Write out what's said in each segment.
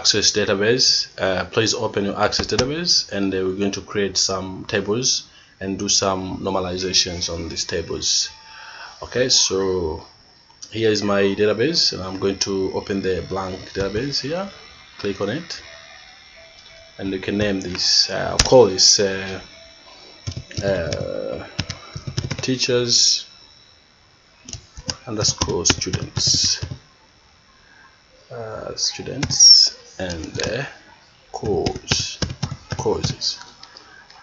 access database uh, please open your access database and we're going to create some tables and do some normalizations on these tables. Okay so here is my database and I'm going to open the blank database here. Click on it. And you can name this uh, I'll call this uh, uh, teachers underscore students. Uh, students and the course courses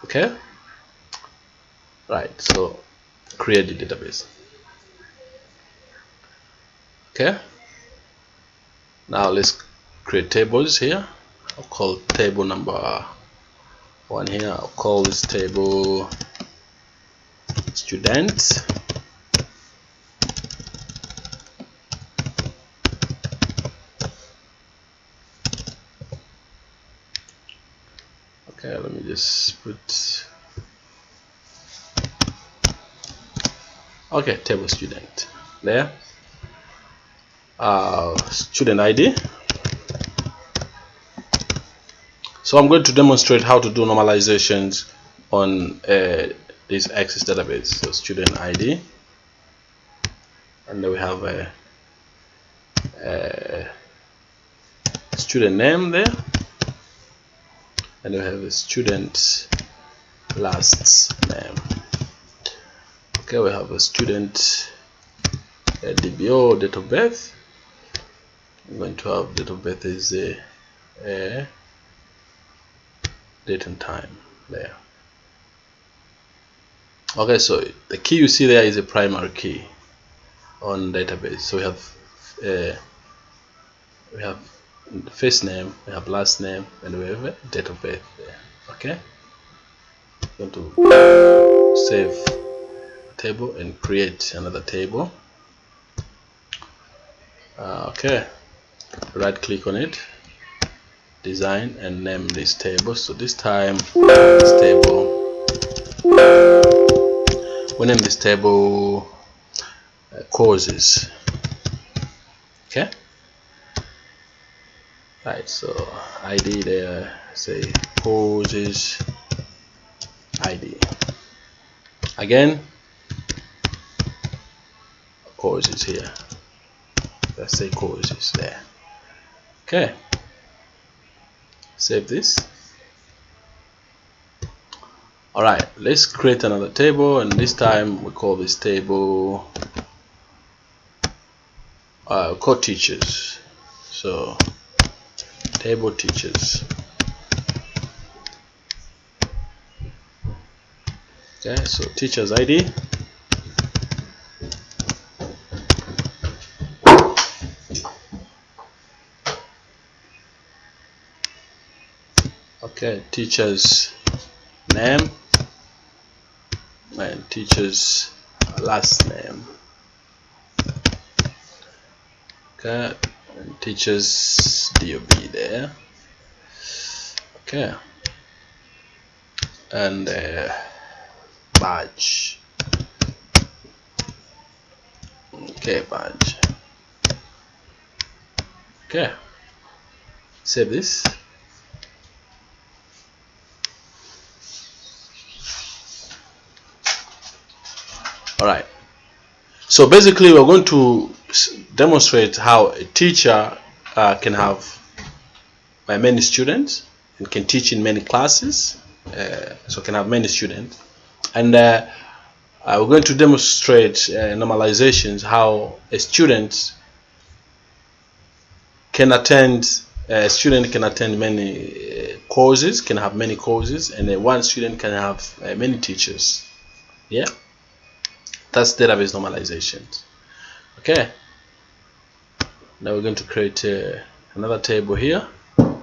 okay? Right so create the database. Okay? Now let's create tables here. I'll call table number one here. I'll call this table students okay let me just put okay table student. There. Uh, student ID so I'm going to demonstrate how to do normalizations on uh, this access database. So student ID and then we have a, a student name there and we have a student last name. Okay we have a student a DBO date of birth. I'm going to have date of birth is a, a date and time there. Okay so the key you see there is a primary key on database. So we have uh, we have first name we have last name and we have date of birth there okay? I'm going to save table and create another table. Uh, okay. Right click on it. Design and name this table. So this time this table. We name this table uh, courses. Okay right so id there say courses id again courses here. Let's say courses there. Okay. Save this. Alright let's create another table and this time we call this table uh, code teachers so table teachers. Okay so teachers ID okay teachers name and teachers last name. Okay and teachers DOB there. Okay. And uh, badge. Okay badge. Okay. Save this. All right so basically we're going to demonstrate how a teacher uh, can have uh, many students and can teach in many classes uh, so can have many students. And uh, uh, we're going to demonstrate uh, normalizations how a student can attend a student can attend many courses can have many courses and one student can have many teachers. Yeah? That's database normalization okay now we're going to create uh, another table here. Uh,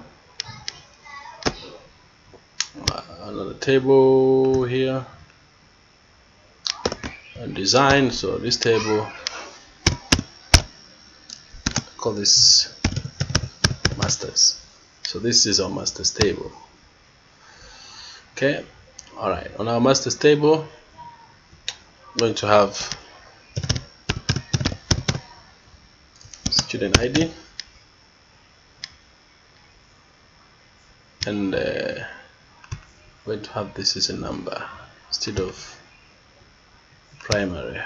another table here. And design so this table call this masters. So this is our masters table. Okay all right. On our masters table going to have student ID and uh, going to have this as a number instead of primary.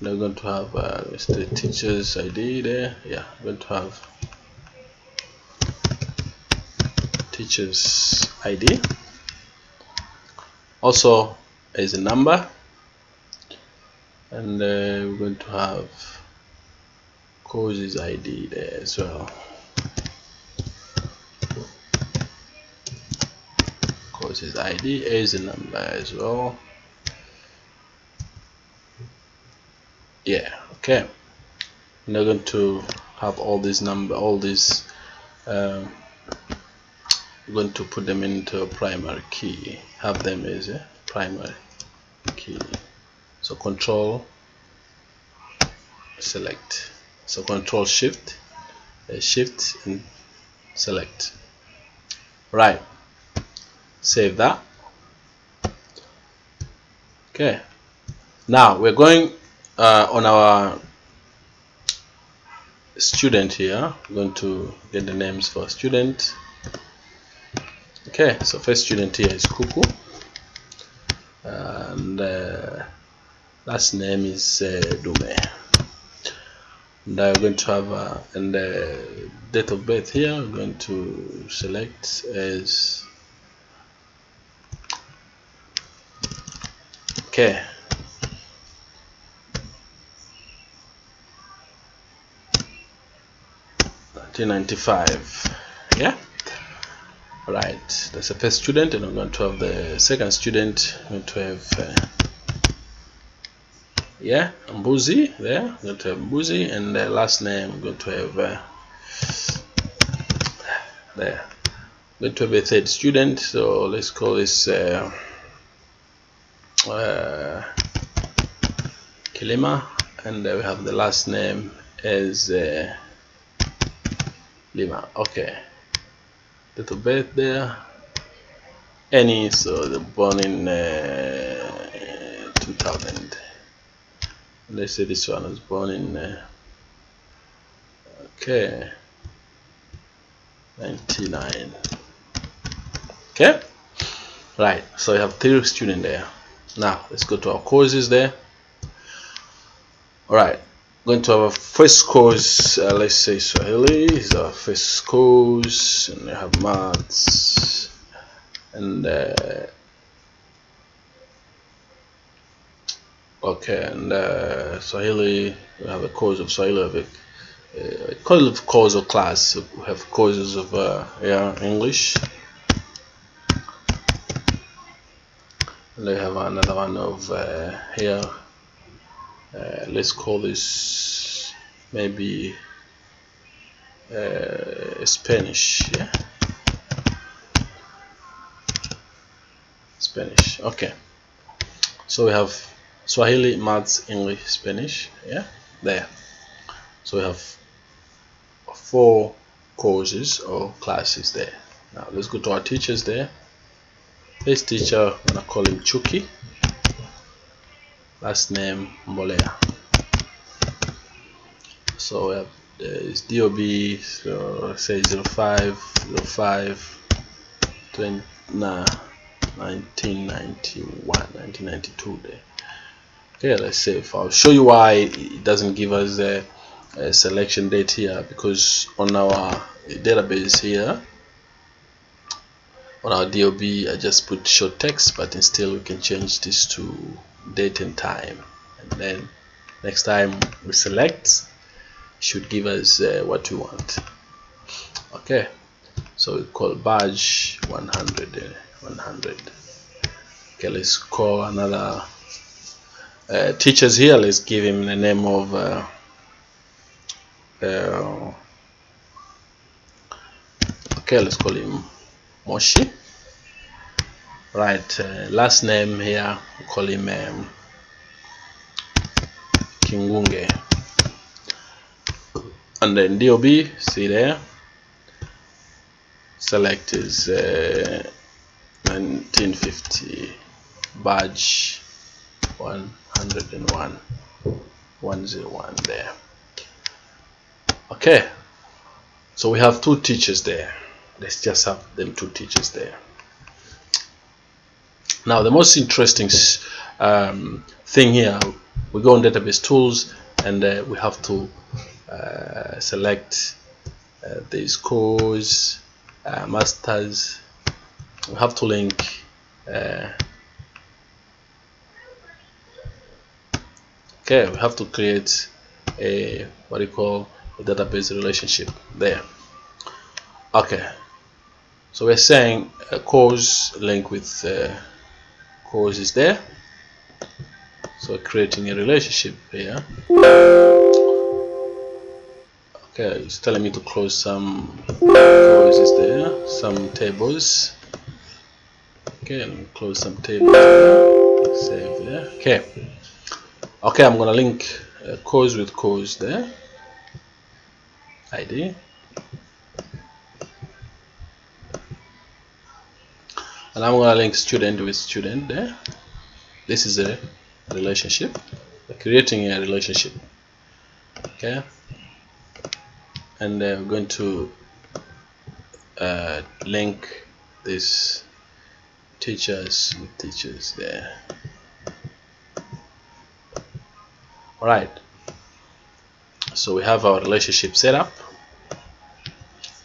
Now we're going to have uh, the teacher's ID there. Yeah we're going to have teacher's ID also as a number. And uh, we're going to have courses ID there as well. Courses ID as a number as well. Yeah okay. Now going to have all these number all these um, going to put them into a primary key. Have them as a primary key. So control select so control shift uh, shift and select. Right. Save that. Okay. Now we're going uh, on our student here. We're going to get the names for student. Okay. So first student here is Kuku. And uh, last name is uh, Dume and I'm going to have uh, and date of birth here I'm going to select as okay 1995 yeah? Right. That's the first student and I'm going to have the second student. I'm going to have uh, yeah Mbuzi there I'm going to have Mbuzi and the last name I'm going to have uh, there. I'm going to have a third student so let's call this uh, uh, Kilima and we have the last name as uh, Lima. Okay. Little bit there. Any so the born in uh, 2000 let's say this one was born in uh, okay. 99 okay. Right so we have three students there. Now let's go to our courses there. All right going to our first course uh, let's say Swahili is our first course and we have maths and uh, okay and uh, Swahili we have a course of Swahili a, a course of course of class. We have courses of uh, yeah English. We have another one of uh, here. Uh, let's call this maybe uh, Spanish yeah? Spanish okay. So we have Swahili maths English Spanish yeah there. So we have four courses or classes there. Now let's go to our teachers there. This teacher I'm gonna call him Chuki last name Mbolea. So we have DOB so say 05 05 20, nah, 1991 1992 there okay let's save I'll show you why it doesn't give us a, a selection date here because on our database here on our DOB I just put short text but instead we can change this to date and time. And then next time we select should give us uh, what we want. Okay so we call badge 100 uh, 100 okay let's call another uh, teachers here let's give him the name of uh, uh okay let's call him Moshi. Right uh, last name here we call him um, Kingunge. And then DOB see there. Select is uh, 1950 badge 101 101 there. Okay. So we have two teachers there. Let's just have them two teachers there. Now the most interesting um, thing here we go on database tools and uh, we have to uh, select uh, these course uh, masters. We have to link okay we have to create a what you call a database relationship there. Okay so we're saying a course link with uh, course is there. So creating a relationship here. Okay it's telling me to close some courses there some tables. Okay let me close some tables there. save there. Okay okay I'm gonna link a course with course there. ID and I'm gonna link student with student there. This is a relationship. Creating a relationship. Okay? And uh, we're going to uh, link this teachers with teachers there all right so we have our relationship set up.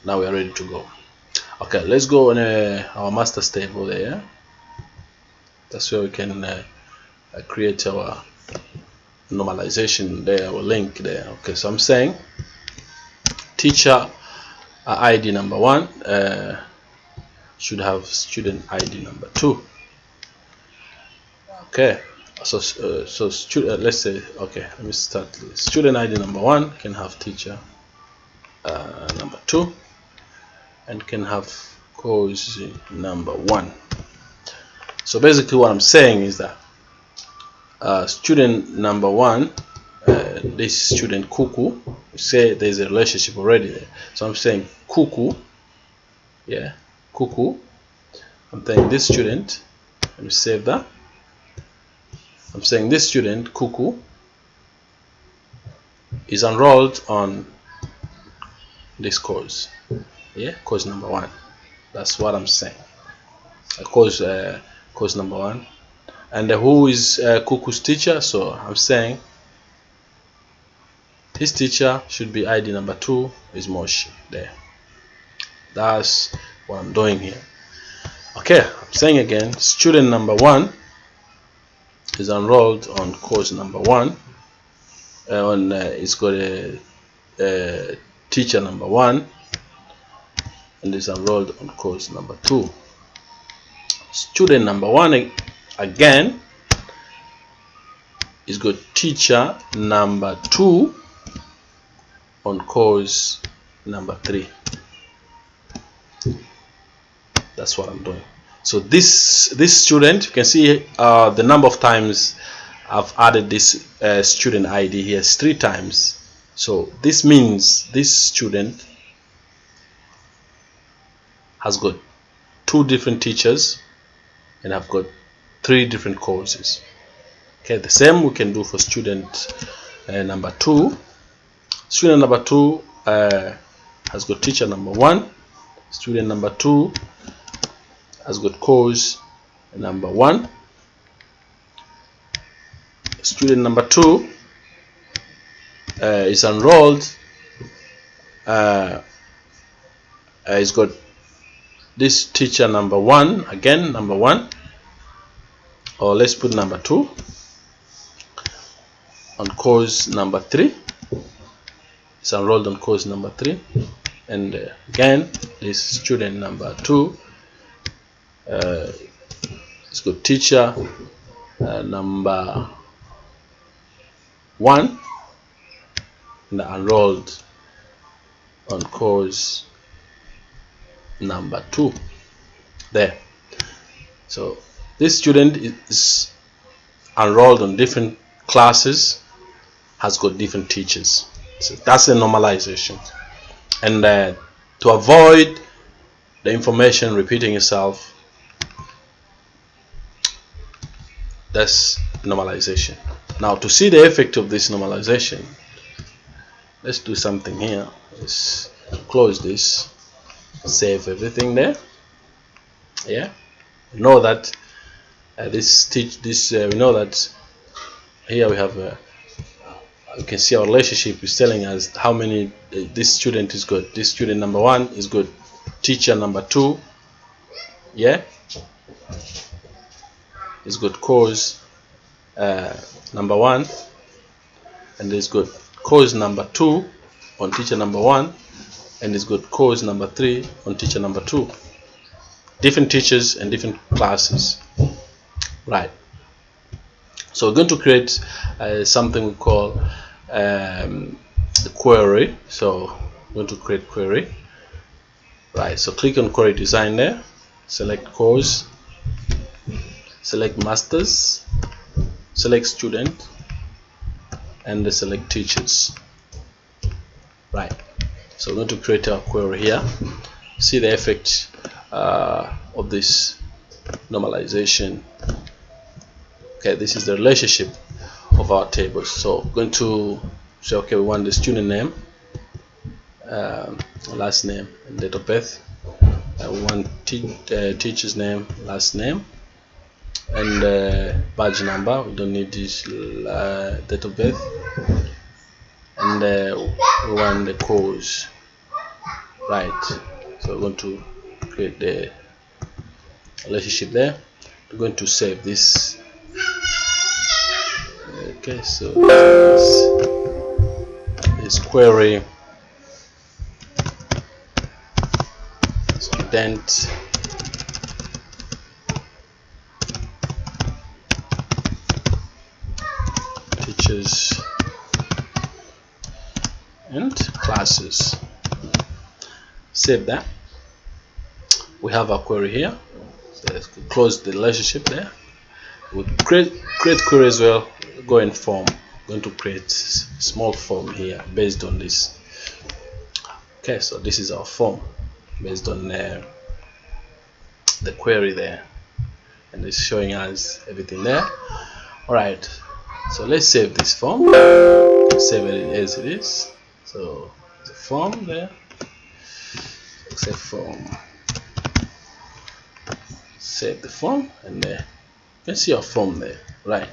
Now we are ready to go. Okay let's go on uh, our master table there. That's where we can uh, uh, create our normalization there our link there. Okay so I'm saying teacher uh, ID number one uh, should have student ID number two. Okay so uh, so student uh, let's say okay let me start student ID number one can have teacher uh, number two and can have course number one. So basically what I'm saying is that uh, student number one uh, this student Kuku say there's a relationship already there. So I'm saying Kuku yeah Kuku. I'm saying this student let me save that I'm saying this student Kuku is enrolled on this course. Yeah course number one. That's what I'm saying. Uh, course uh, course number one. And uh, who is uh, Kuku's teacher? So I'm saying his teacher should be ID number two is Moshi there. That's what I'm doing here. Okay I'm saying again student number one is enrolled on course number one uh, on uh, it's got a, a teacher number one and is enrolled on course number two. Student number one again is got teacher number two on course number three. That's what I'm doing so this this student you can see uh, the number of times I've added this uh, student ID here is three times. So this means this student has got two different teachers and I've got three different courses. Okay the same we can do for student uh, number two. Student number two uh, has got teacher number one. Student number two has got course number one. Student number two uh, is enrolled. Uh, uh, he's got this teacher number one again number one. Or let's put number two on course number three. Is enrolled on course number three. And uh, again this student number two uh, got teacher uh, number one and enrolled on course number two. There. So this student is enrolled on different classes has got different teachers. So that's a normalization. And uh, to avoid the information repeating itself that's normalization. Now to see the effect of this normalization let's do something here. Let's close this save everything there. Yeah? Know that uh, this teach this uh, we know that here we have uh, you can see our relationship is telling us how many uh, this student is good. This student number one is good. Teacher number two yeah is good course uh, number one and is good course number two on teacher number one and is good course number three on teacher number two. Different teachers and different classes. Right. So we're going to create uh, something we call um, the query. So I'm going to create query. Right. So click on query design there. Select course select masters select student and select teachers. Right. So we're going to create a query here. See the effect uh, of this normalization. Okay this is the relationship of our tables. So going to say okay we want the student name um, last name and date of birth. Uh, we want te uh, teacher's name last name and uh, badge number we don't need this uh, date of birth. And uh, we want the course right. So we're going to create the relationship there. We're going to save this. Okay so this, this query. Student teachers and classes. Save that. We have a query here. Let's close the relationship there. We create create query as well. Go in form. Going to create small form here based on this. Okay so this is our form based on uh, the query there. And it's showing us everything there. All right so let's save this form. Save it as it is. So the form there. Save form. Save the form and there you can see our form there. Right.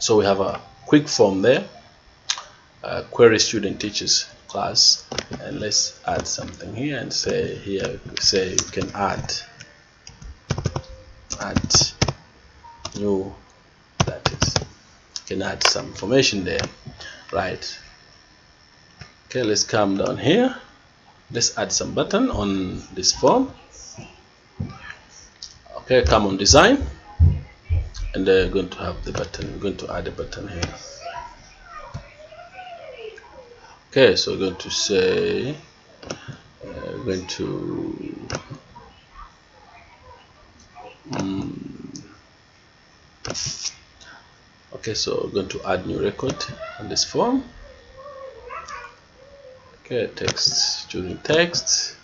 So we have a quick form there. Uh, query student teachers class. And let's add something here and say here say you can add add new that is can add some information there. Right. Okay let's come down here. Let's add some button on this form. Okay come on design. And they're going to have the button we're going to add a button here. Okay so we're going to say uh, we're going to okay so we're going to add new record on this form. Okay text choosing text.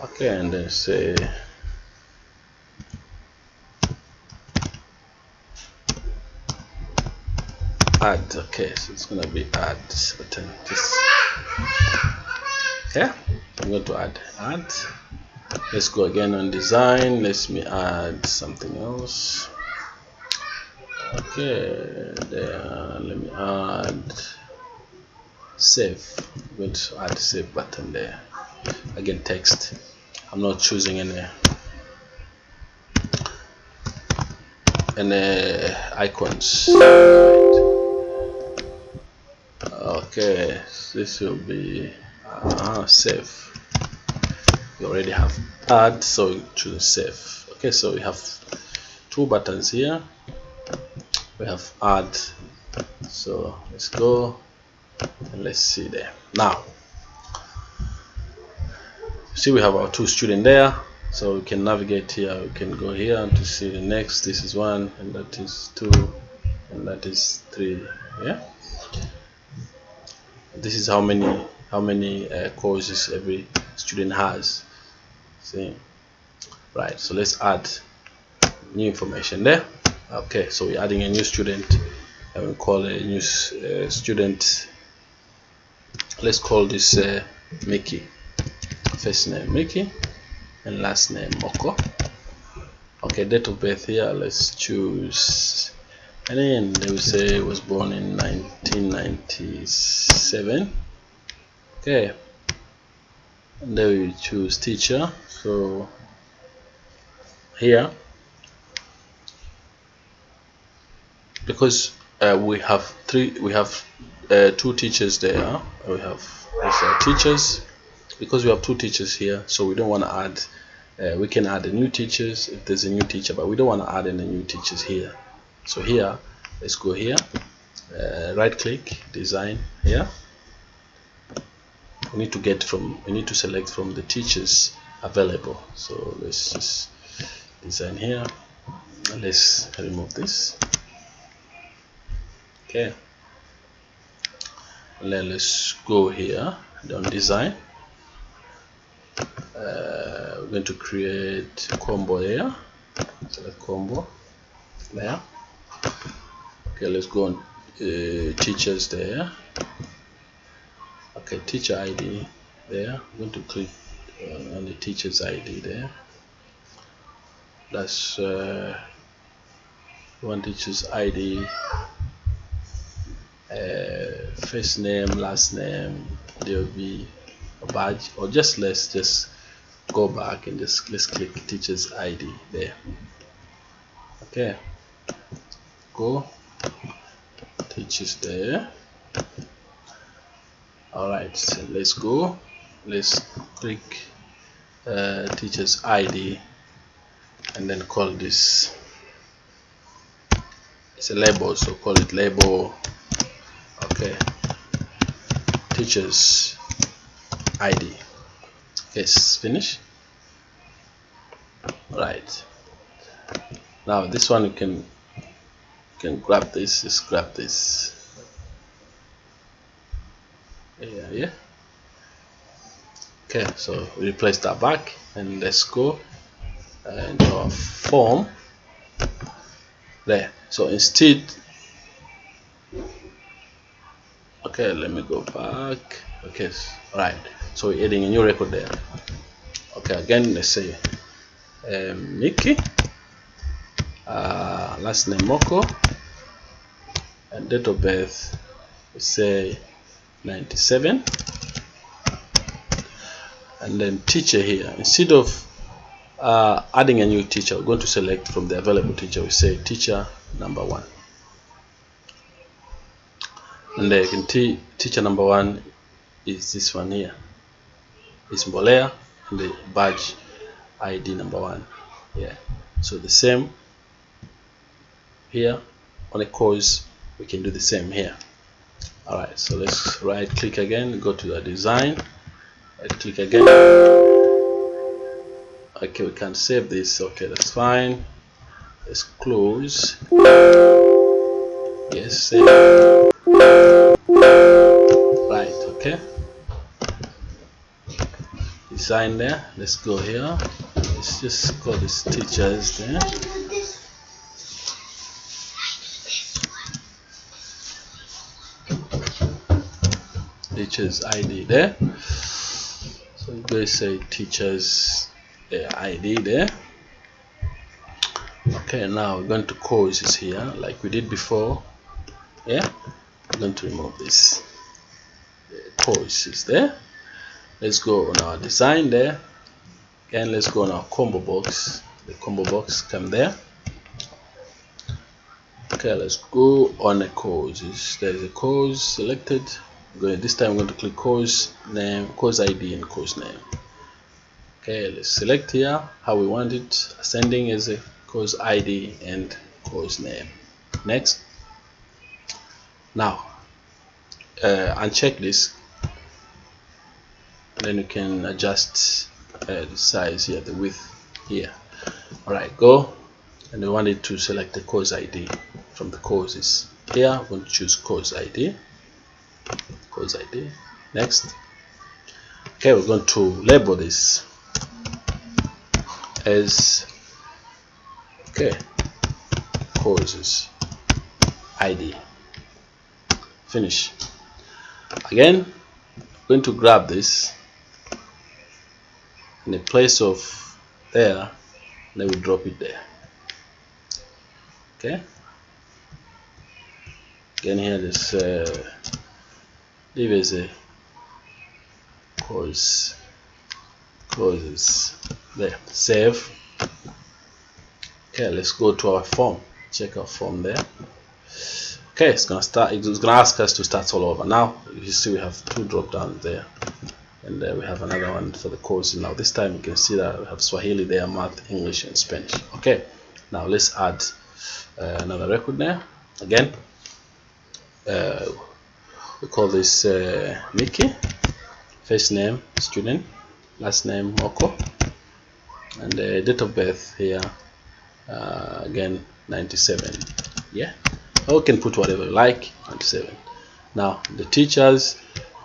Okay and then say add. Okay so it's gonna be add button. Just yeah i'm going to add add. Let's go again on design. Let me add something else okay there let me add save i'm going to add save button there. Again text. I'm not choosing any any icons. Okay this will be uh, save. We already have add so choose save. Okay so we have two buttons here we have add so let's go and let's see there now see we have our two student there. So we can navigate here. We can go here to see the next. This is one and that is two and that is three yeah? This is how many how many uh, courses every student has. See? Right so let's add new information there okay so we're adding a new student and we call a new uh, student. Let's call this uh, Mickey. First name Mickey and last name Moko. Okay date of birth here let's choose. And then they will say was born in 1997 okay. And then we choose teacher so here because uh, we have three we have uh, two teachers there. We have uh, teachers? Because we have two teachers here so we don't want to add uh, we can add new teachers if there's a new teacher but we don't want to add any new teachers here. So here let's go here. Uh, right click design here. We need to get from we need to select from the teachers available. So let's just design here. Let's remove this okay. Let's go here. On design. Uh, we're going to create combo here select combo there. Okay let's go on uh, teachers there. Okay teacher ID there. I'm going to click uh, on the teacher's ID there. That's uh, one teacher's ID uh, first name last name there will be a badge or just let's just go back and just let's click teacher's ID there. Okay. Go. Teachers there. Alright so let's go. Let's click uh, teacher's ID and then call this. It's a label so call it label teachers id yes finish? Right. Now this one you can you can grab this just grab this. Yeah yeah. Okay so replace that back and let's go and our form. There. So instead okay let me go back. Okay right. So we're adding a new record there. Okay again let's say um, Mickey. Uh, last name Moko. And date of birth we say 97 and then teacher here. Instead of uh, adding a new teacher we're going to select from the available teacher. We say teacher number one and can see teacher number one is this one here. Is Mbolea and the badge ID number one. Yeah. So the same here. On a course we can do the same here. Alright so let's right click again go to the design. Right click again. Okay we can't save this. Okay that's fine. Let's close. Yes save right okay. Design there let's go here. Let's just call this teachers there. Teachers id there. So you guys say teachers uh, id there. Okay now we're going to courses here like we did before. Yeah I'm going to remove this course is there. Let's go on our design there. Again let's go on our combo box. The combo box come there. Okay let's go on a course there's a course selected. Going this time I'm going to click course name course ID and course name. Okay let's select here how we want it. Ascending as a course ID and course name. Next now uh, uncheck this. Then you can adjust uh, the size here the width here. All right go. And we want it to select the course ID from the courses. Here I'm going to choose course ID course ID next. Okay we're going to label this as okay courses ID finish. Again I'm going to grab this in the place of there then we drop it there. Okay? Again here this uh, leave as a cause causes there. Save. Okay let's go to our form. Check our form there okay it's gonna start it's gonna ask us to start all over. Now you see we have two drop downs there and uh, we have another one for the course. Now this time you can see that we have Swahili there math English and Spanish. Okay now let's add uh, another record there. Again uh, we call this uh, Mickey. First name student. Last name Moko. And the date of birth here uh, again 97 yeah or you can put whatever you like 97 now the teachers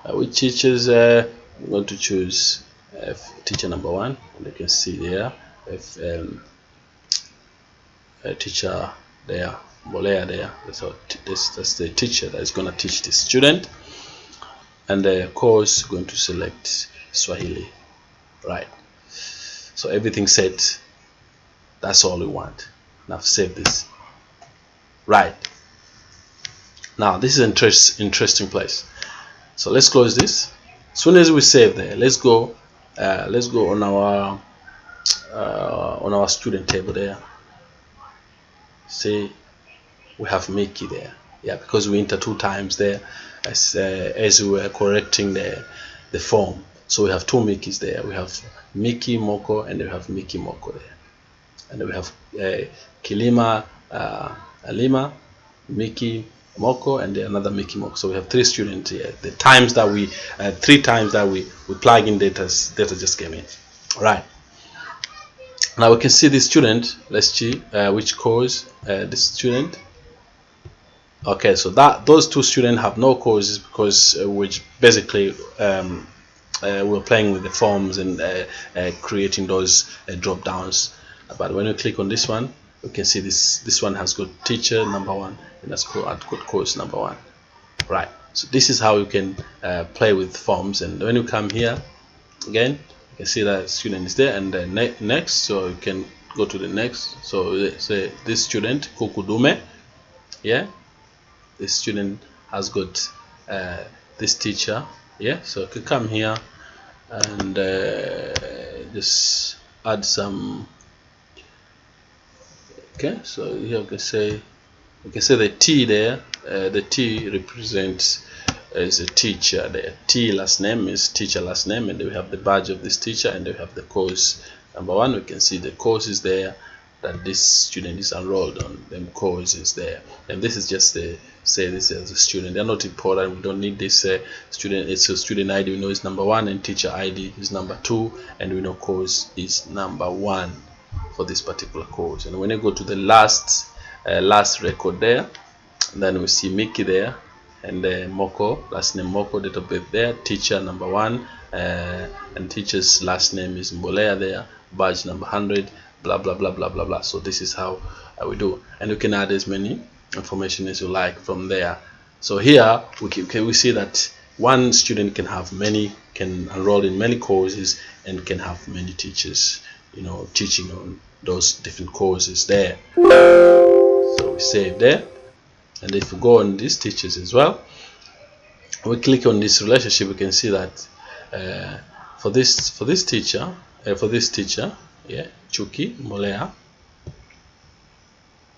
uh, which teachers uh, I'm going to choose uh, teacher number one. And you can see there if um, teacher there Bolea there. So this that's the teacher that is going to teach the student. And the course going to select Swahili. Right. So everything set that's all we want. Now save this. Right now this is an interest, interesting place. So let's close this. As soon as we save there let's go uh, let's go on our uh, on our student table there. See we have Mickey there. Yeah because we enter two times there as uh, as we were correcting the the form. So we have two Mickeys there. We have Mickey Moko and we have Mickey Moko there. And we have uh, Kilima uh, Alima Mickey Moko and another Mickey Moko so we have three students here. The times that we uh, three times that we we plug in data data just came in. All right. Now we can see the student. Let's see uh, which course uh, the student. Okay so that those two students have no courses because uh, which basically um, uh, we're playing with the forms and uh, uh creating those drop downs. But when you click on this one you can see this this one has got teacher number one and that's got course number one. Right so this is how you can uh, play with forms. And when you come here again you can see that student is there and then ne next so you can go to the next. So say this student kukudume yeah the student has got uh, this teacher yeah so I could come here and uh, just add some okay so here we can say we can say the T there uh, the T represents as a teacher the T last name is teacher last name and we have the badge of this teacher and we have the course. Number one we can see the course is there that this student is enrolled on them is there. And this is just the say this as a student. They're not important. We don't need this uh, student it's a student id we know is number one and teacher id is number two and we know course is number one for this particular course and when you go to the last uh, last record there then we see Mickey there and uh, Moko last name Moko of birth there teacher number one uh, and teacher's last name is Mbolea there badge number 100 blah blah blah blah blah blah. So this is how uh, we do. And you can add as many information as you like from there. So here we can, can we see that one student can have many can enroll in many courses and can have many teachers you know teaching on those different courses there. So we save there. And if we go on these teachers as well we click on this relationship we can see that uh, for this for this teacher uh, for this teacher yeah Chuki Molea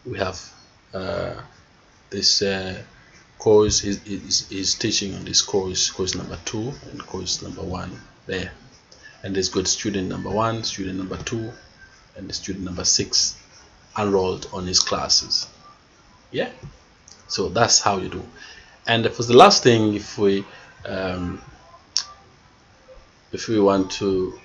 we have uh, this uh, course is, is, is teaching on this course course number two and course number one there and there's got student number one student number two and student number six enrolled on his classes. Yeah. So that's how you do. And for the last thing if we um, if we want to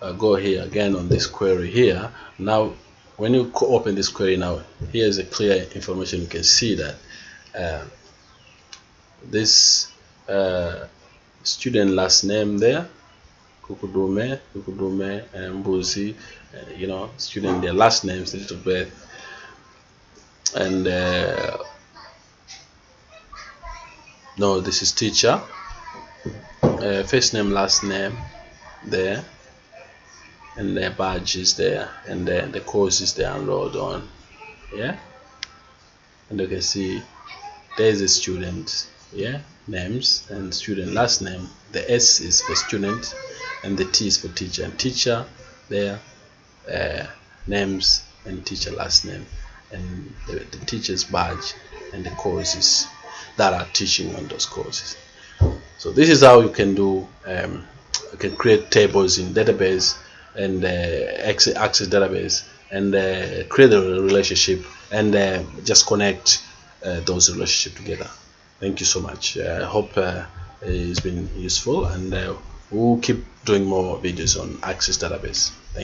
uh, go here again on this query here now when you open this query now here's a clear information. You can see that uh, this uh, student last name there Kukudume, Kukudume, and Mbuzi, uh, you know, student their last names, date of birth, and uh, no, this is teacher, uh, first name, last name, there, and their badge is there. And then the course is there enrolled on. Yeah? And you can see there's a student yeah names and student last name. The s is for student and the t is for teacher. And teacher there uh, names and teacher last name. And the, the teacher's badge and the courses that are teaching on those courses. So this is how you can do um, you can create tables in database and uh, access, database and uh, create a relationship and uh, just connect uh, those relationships together. Thank you so much. Uh, i hope uh, it's been useful and we'll keep doing more videos on access database